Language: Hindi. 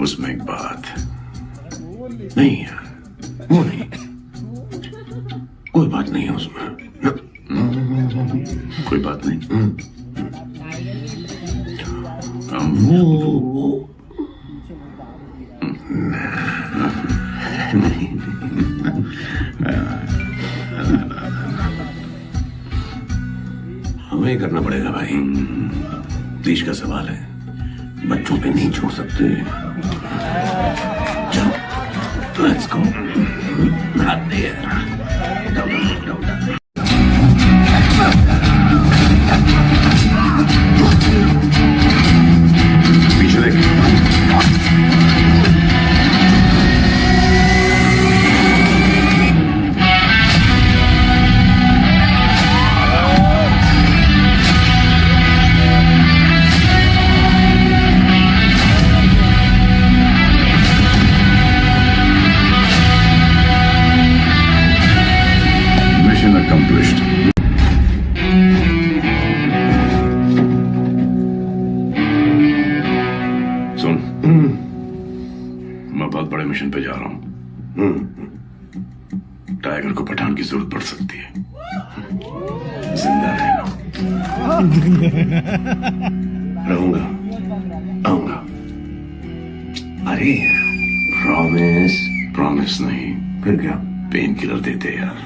उसमें एक बात। नहीं है। वो नहीं। कोई बात नहीं है उसमें। कोई बात नहीं। वो वो हमें करना पड़ेगा भाई। देश का सवाल है। बच्चों पे नहीं छोड़ सकते। चलो लेट्स गो नॉट देयर बहुत बड़े मिशन पे जा रहा हूँ। टाइगर को पठान की ज़रूरत पड़ सकती है। ज़िंदा रहना। रहूँगा। आऊँगा। अरे। प्रॉमिस प्रॉमिस नहीं। फिर क्या? पेन किलर देते यार।